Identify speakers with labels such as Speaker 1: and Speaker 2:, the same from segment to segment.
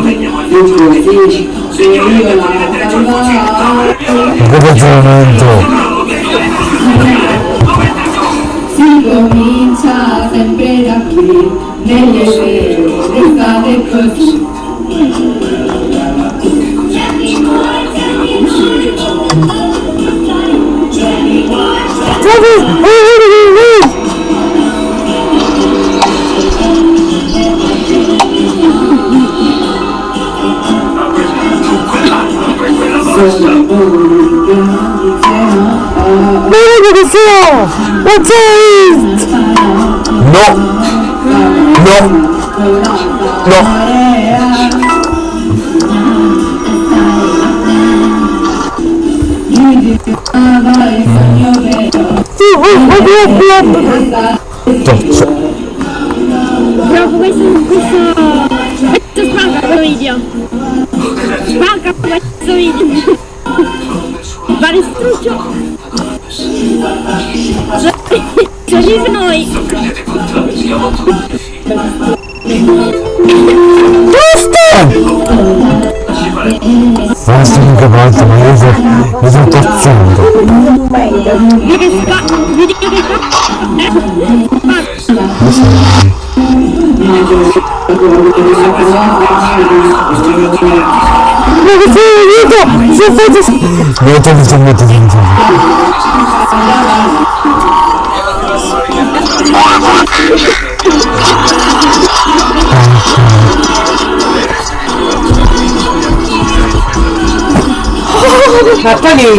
Speaker 1: metta giù!
Speaker 2: Si comincia sempre da qui, nelle sere d'estate così.
Speaker 3: retour au terroriste Non Non Non
Speaker 4: Banca, questo video! Vari
Speaker 1: struccio! Diz nós. Basta!
Speaker 3: Basta che volta, ma io sono, io sono cazzando. Ma che eu estou Se apa nih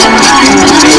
Speaker 3: I'm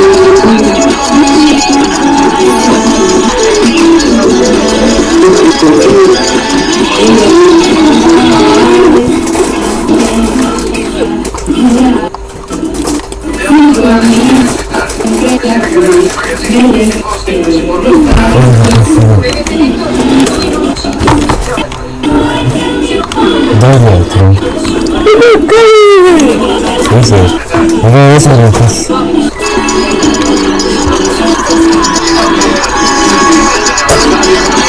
Speaker 3: 나이가 들어. 이거
Speaker 2: 회사를 갔어.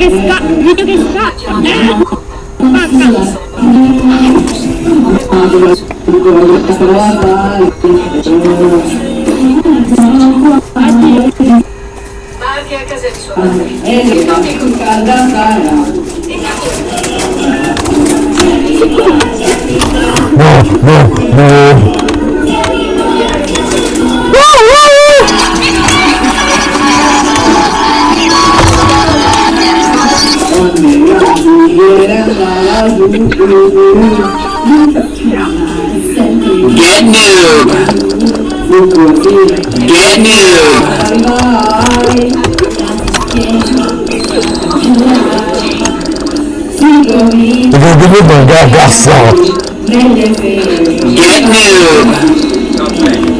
Speaker 2: que está, vídeo que está.
Speaker 3: No,
Speaker 5: no,
Speaker 3: no.
Speaker 6: Get noob. Get noob. Get noob got that. Get noob.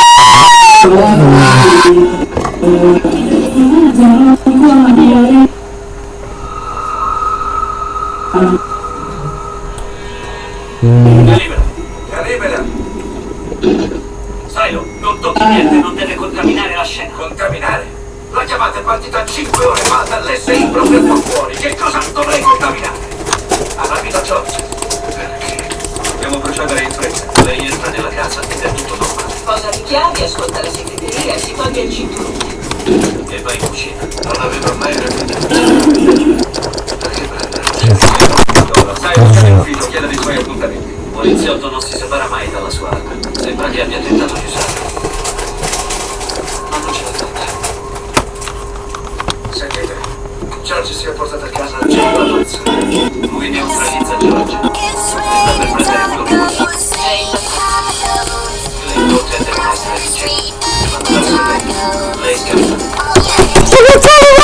Speaker 7: chiavi, ascolta la segreteria si toglie il cinturone.
Speaker 6: E va in cucina. Non avevo mai? Ora, sai, non c'è ufficio, chieda dei suoi appuntamenti. Un poliziotto non si separa mai dalla sua arma. Sembra che abbia tentato di usarla. Ma non ce l'ha fatta. Sentite, George si è portato a casa la gente la pazza. Lui neutralizza George. Sta per prendere
Speaker 7: Let's
Speaker 6: go.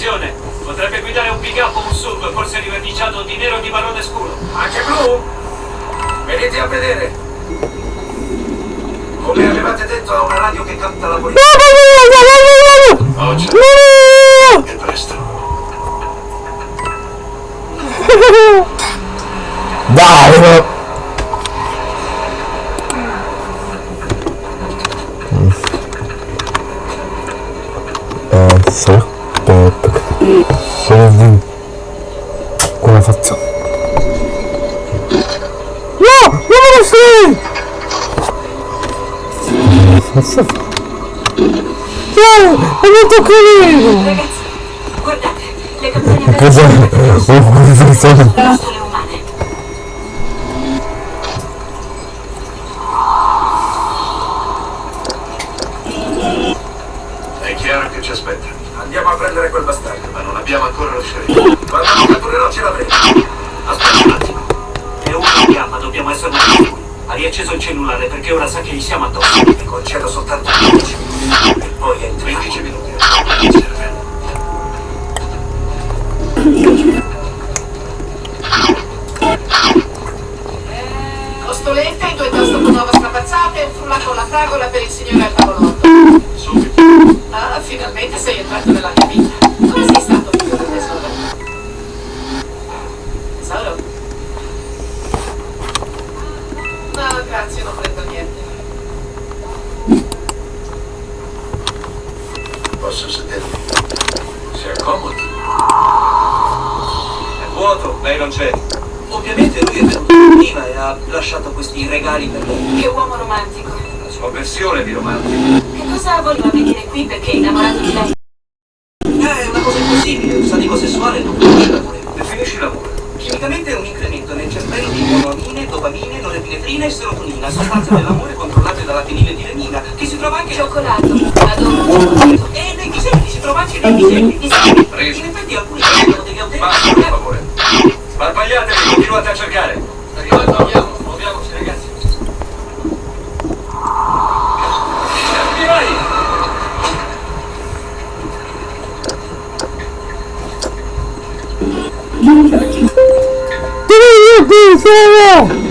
Speaker 6: Attenzione! Potrebbe guidare un pick up o un sub, forse riverniciato di nero o di marrone scuro. Anche blu? Venite a vedere! Come avevate detto a una radio che canta la politica. Oggi. E presto.
Speaker 3: Dai, Cazzo fa? No!
Speaker 8: È molto carino!
Speaker 6: Ragazzi, guardate, le canzoni...
Speaker 8: Cosa? Oh, cosa sono?
Speaker 4: che
Speaker 3: lui è venuto prima e ha lasciato questi regali per lui.
Speaker 6: Che uomo romantico.
Speaker 4: La sua versione di romantico.
Speaker 6: Che cosa voleva venire qui perché è innamorato di lei?
Speaker 4: 今天
Speaker 3: 又更新了。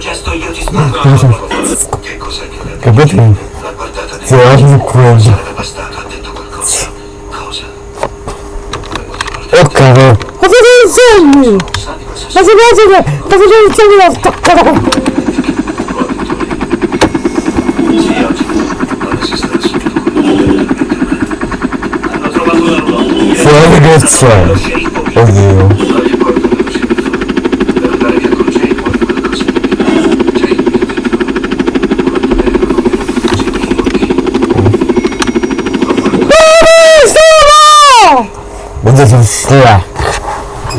Speaker 3: gesto io ti
Speaker 4: ah,
Speaker 3: sparo.
Speaker 4: Che cos'è che le ha
Speaker 8: Capito?
Speaker 4: La guardata di
Speaker 8: Guarda cosa.
Speaker 4: Sarebbe bastata, ha detto qualcosa. Cosa?
Speaker 8: Oh cavolo! Ma
Speaker 4: sei il sogno!
Speaker 8: Ma sei il sogno! Ma sei il sogno da staccare!
Speaker 4: Sì, oggi non esiste nessuno.
Speaker 3: Hanno trovato la ruota.
Speaker 8: Fuori che c'è! Oddio. esistere.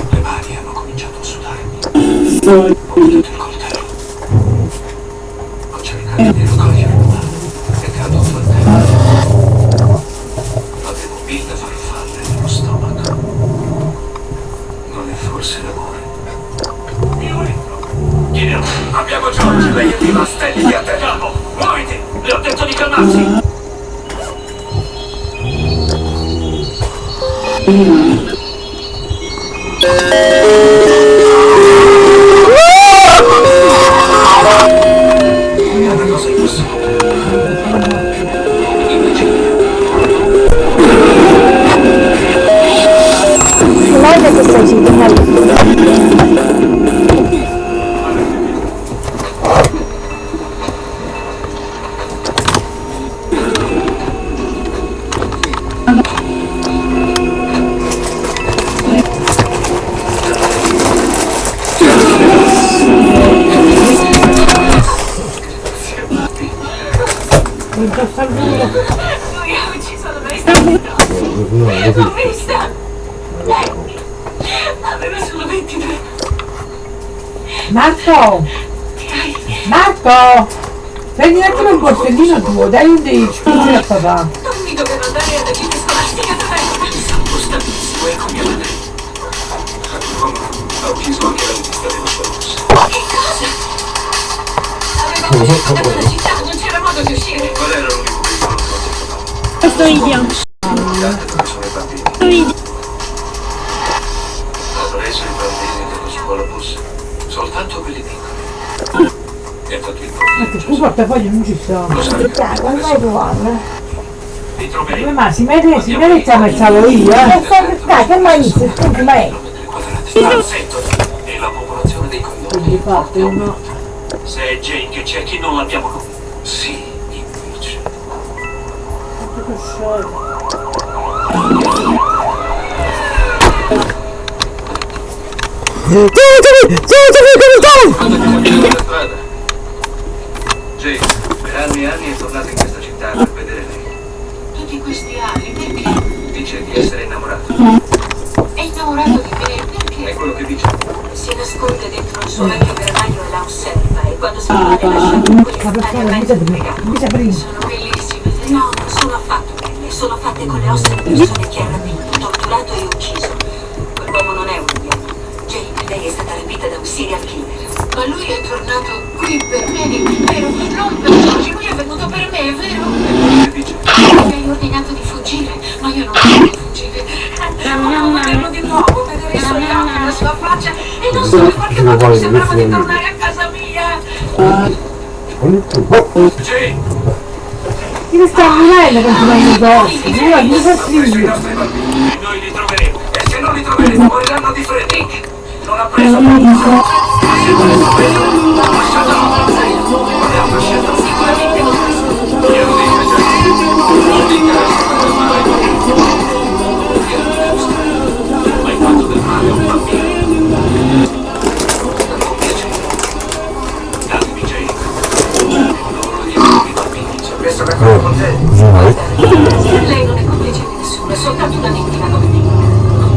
Speaker 4: Le mani hanno cominciato a
Speaker 7: sudarmi. 嗯。Addosso al muro.
Speaker 2: Lui ha ucciso la bestia. L'ho vista. Lei aveva solo 23
Speaker 7: Marco! Marco! Prendi un attimo il borsellino tuo, dai un dei.
Speaker 2: Non mi dovevo andare alla visita scolastica dov'è?
Speaker 4: Sono stabilissimo e con mia madre. Ha ucciso anche la regista dello Spalus.
Speaker 2: Che cosa? Avevamo uscito dalla città, non modo di uscire.
Speaker 4: Qual era l'unico pericolo che ho trovato?
Speaker 3: Questo
Speaker 4: non sono i bambini. Ha preso i bambini dello scuolabus. Soltanto quelli piccoli. E ha fatto il
Speaker 7: Ecco,
Speaker 4: profilo.
Speaker 7: scusa, portafoglio non ci sono.
Speaker 4: Cosa ne
Speaker 8: Dai, non vai trovarlo.
Speaker 4: Li troveremo.
Speaker 7: Ma si mette, si mette a mezz'alo io, eh.
Speaker 8: E dai, che mai inizia? Scusi, ma è.
Speaker 4: E la popolazione dei
Speaker 7: uno.
Speaker 4: Se è Jane che c'è, chi non l'abbiamo con... Sì, invece. Che cambiare la strada. Jane, per anni e anni è tornato in questa città per vedere lei.
Speaker 2: Tutti questi anni, perché?
Speaker 4: Dice di essere innamorato.
Speaker 2: È innamorato di me,
Speaker 4: È
Speaker 2: perché?
Speaker 4: quello che dice.
Speaker 2: Si nasconde dentro il suo vecchio granaio e la osserva e quando si vuole lasciare
Speaker 7: Ma
Speaker 2: quelle
Speaker 7: perché
Speaker 2: montagne
Speaker 7: non
Speaker 2: mezzo
Speaker 7: mi
Speaker 2: piegate.
Speaker 7: mi prima?
Speaker 2: Sono bellissime. No, non sono affatto belle, sono fatte con le ossa di persone che ha rapito, torturato e ucciso. Quell'uomo non è un uomo. Jane, lei è stata rapita da un serial killer. Ma lui è tornato qui per me, vero? Non per Giorgio, lui è venuto per me, è vero?
Speaker 4: È.
Speaker 2: Mi hai ordinato di fuggire, ma io non voglio fuggire. Volevo vederlo di nuovo, vedere i suoi occhi, la sua faccia e non solo in qualche modo mi sembrava di tornare a casa mia.
Speaker 7: Morendo. Io mi fa
Speaker 4: preso i
Speaker 7: figlio.
Speaker 4: nostri bambini e noi li troveremo. E se non li troveremo, moriranno di freddo. Nick non ha preso posizione. E se non li troveremo, lasciatelo. Te.
Speaker 2: Lei non è complice di nessuno, è soltanto una vittima come me.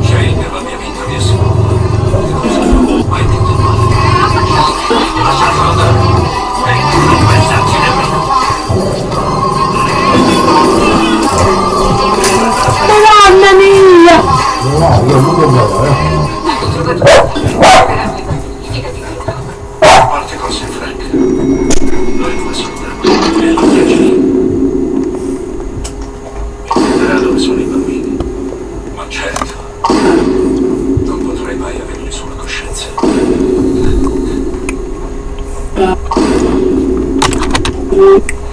Speaker 4: Jane è la mia vita di essere umano. Mai detto male. Lasciatelo andare. Ehi, non pensarci nemmeno.
Speaker 7: Madonna mia!
Speaker 2: Fidati di
Speaker 4: certo. Non potrei mai averli sulla coscienza. Prenderò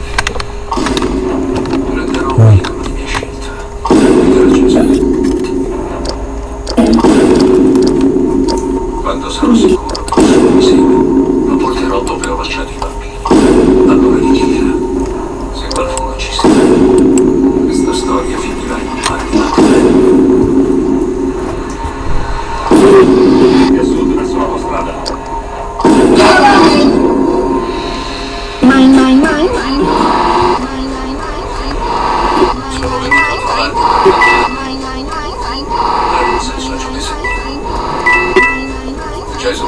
Speaker 4: Jason,